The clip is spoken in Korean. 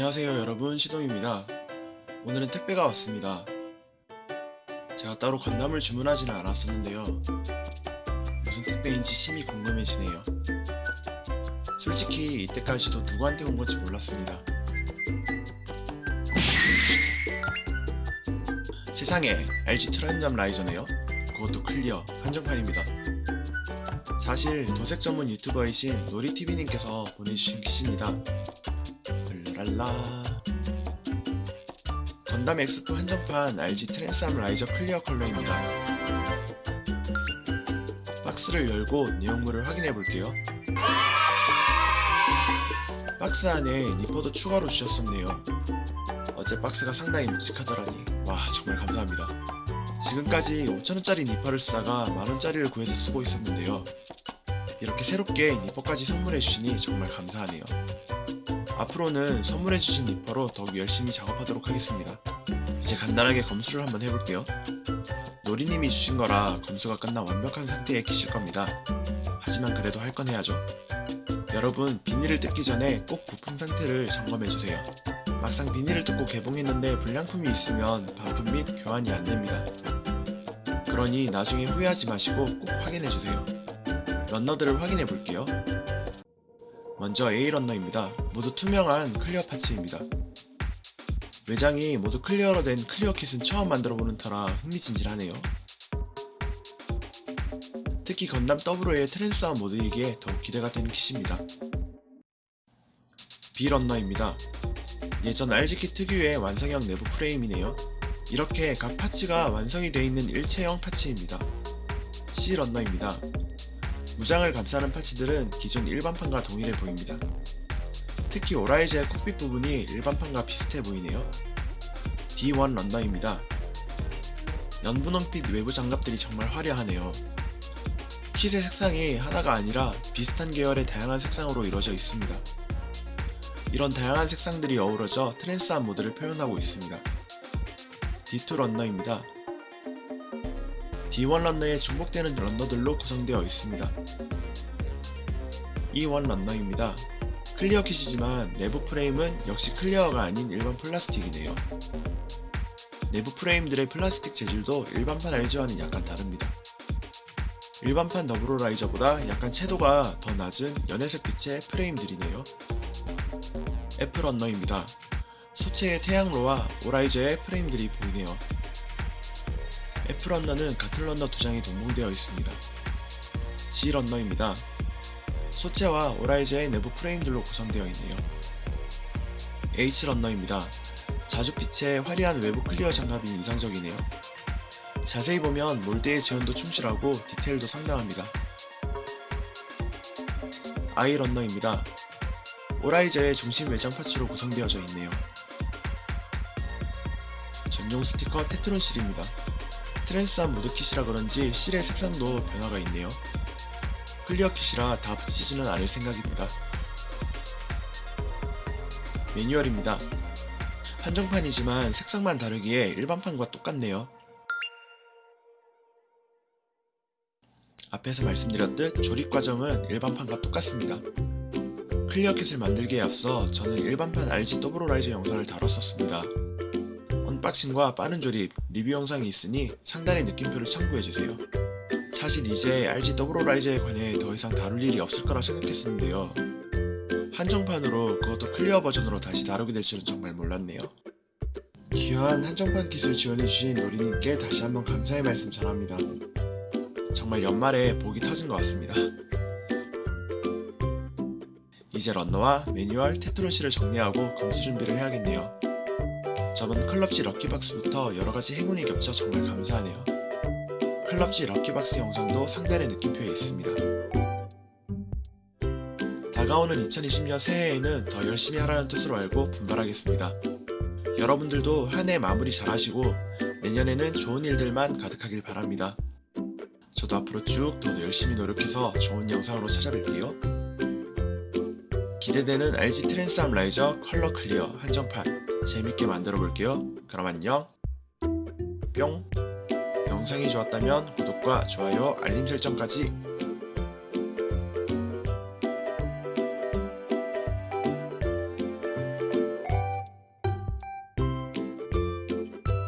안녕하세요 여러분. 시동입니다. 오늘은 택배가 왔습니다. 제가 따로 건담을 주문하지는 않았었는데요. 무슨 택배인지 심히 궁금해지네요. 솔직히 이때까지도 누구한테 온 건지 몰랐습니다. 세상에 LG 트랜잠 라이저네요. 그것도 클리어 한정판입니다. 사실 도색 전문 유튜버이신 놀이TV님께서 보내주신 기시입니다 랄라. 건담 엑스포 한정판 RG 트랜스암 라이저 clear 컬러입니다. 박스를 열고 내용물을 확인해 볼게요. 박스 안에 니퍼도 추가로 주셨었네요. 어제 박스가 상당히 묵직하더라니. 와 정말 감사합니다. 지금까지 5천원짜리 니퍼를 쓰다가 만원짜리를 구해서 쓰고 있었는데요. 이렇게 새롭게 니퍼까지 선물해 주시니 정말 감사하네요 앞으로는 선물해주신 니퍼로 더욱 열심히 작업하도록 하겠습니다. 이제 간단하게 검수를 한번 해볼게요. 노리님이 주신 거라 검수가 끝나 완벽한 상태에 키실 겁니다. 하지만 그래도 할 건 해야죠. 여러분 비닐을 뜯기 전에 꼭 부품 상태를 점검해주세요. 막상 비닐을 뜯고 개봉했는데 불량품이 있으면 반품 및 교환이 안됩니다. 그러니 나중에 후회하지 마시고 꼭 확인해주세요. runner들을 확인해볼게요. 먼저 A 런너입니다. 모두 투명한 clear parts입니다. 외장이 모두 clear로 된 clear kit은 처음 만들어보는 터라 흥미진진하네요. 특히 건담 더블오의 트랜스암 모드이기에 더욱 기대가 되는 kit입니다. B 런너입니다. 예전 RG kit 특유의 완성형 내부 프레임이네요. 이렇게 각 파츠가 완성이 되어 있는 일체형 파츠입니다. C 런너입니다. 무장을 감싸는 파츠들은 기존 일반판과 동일해 보입니다. 특히 오라이즈의 콕핏 부분이 일반판과 비슷해 보이네요. D1 런너입니다. 연분홍빛 외부 장갑들이 정말 화려하네요. 킷의 색상이 하나가 아니라 비슷한 계열의 다양한 색상으로 이루어져 있습니다. 이런 다양한 색상들이 어우러져 트랜스암 모드를 표현하고 있습니다. D2 런너입니다. D1 런너에 중복되는 runner들로 구성되어 있습니다. E1 런너입니다. clear kit이지만 내부 프레임은 역시 clear가 아닌 일반 플라스틱이네요. 내부 프레임들의 플라스틱 재질도 일반판 RG와는 약간 다릅니다. 일반판 더블오라이저보다 약간 채도가 더 낮은 연회색 빛의 프레임들이네요. F 런너입니다. 소체의 태양로와 오라이저의 프레임들이 보이네요. F런너는 같은 runner 두 장이 동봉되어 있습니다. G런너입니다. 소체와 오라이저의 내부 프레임들로 구성되어 있네요. H런너입니다. 자주 빛의 화려한 외부 clear 장갑이 인상적이네요. 자세히 보면 mold의 재현도 충실하고 디테일도 상당합니다. I런너입니다. 오라이저의 중심 외장 parts로 구성되어져 있네요. 전용 스티커 테트론 seal입니다. 트랜스암 모드 kit이라 그런지 seal의 색상도 변화가 있네요. clear kit이라 다 붙이지는 않을 생각입니다. 매뉴얼입니다. 한정판이지만 색상만 다르기에 일반판과 똑같네요. 앞에서 말씀드렸듯 조립 과정은 일반판과 똑같습니다. clear kit을 만들기에 앞서 저는 일반판 RG 더블오라이저 영상을 다뤘었습니다. unboxing과 빠른 조립, 리뷰 영상이 있으니 상단의 느낌표를 참고해주세요. 사실 이제 RG 더블오라이저에 관해 더 이상 다룰 일이 없을 거라 생각했었는데요. 한정판으로 그것도 clear 버전으로 다시 다루게 될 줄은 정말 몰랐네요. 귀한 한정판 kit을 지원해주신 노리님께 다시 한번 감사의 말씀 전합니다. 정말 연말에 복이 터진 것 같습니다. 이제 런너와 매뉴얼, 테트론실을 정리하고 검수 준비를 해야겠네요. 저번 클럽지 럭키박스부터 여러가지 행운이 겹쳐 정말 감사하네요. 클럽지 럭키박스 영상도 상단의 느낌표에 있습니다. 다가오는 2020년 새해에는 더 열심히 하라는 뜻으로 알고 분발하겠습니다. 여러분들도 한 해 마무리 잘 하시고 내년에는 좋은 일들만 가득하길 바랍니다. 저도 앞으로 쭉 더 열심히 노력해서 좋은 영상으로 찾아뵐게요. 기대되는 RG 트랜스암 라이저 컬러 clear 한정판 재밌게 만들어 볼게요. 그럼 안녕 뿅 영상이 좋았다면 구독과 좋아요 알림 설정까지